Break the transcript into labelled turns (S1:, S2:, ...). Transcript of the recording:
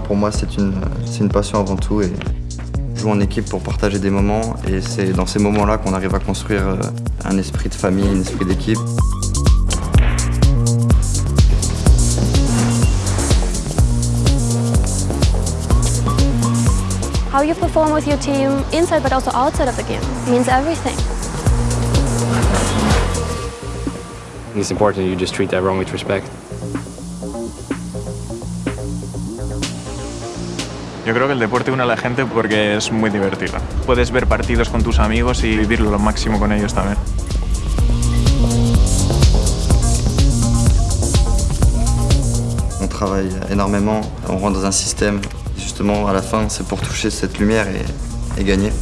S1: pour moi, c'est une, une passion avant tout. Et joue en équipe pour partager des moments. Et c'est dans ces moments-là qu'on arrive à construire euh, un esprit de famille, un esprit d'équipe.
S2: How you perform with your team inside but also outside of the game means everything.
S3: It's important you just treat everyone with respect.
S4: Yo creo que el deporte une a la gente porque es muy divertido. Puedes ver partidos con tus amigos y vivirlo lo máximo con ellos también.
S1: On travaille énormément, on rentre dans un système. Justement, à la fin, c'est pour toucher cette lumière et, et gagner.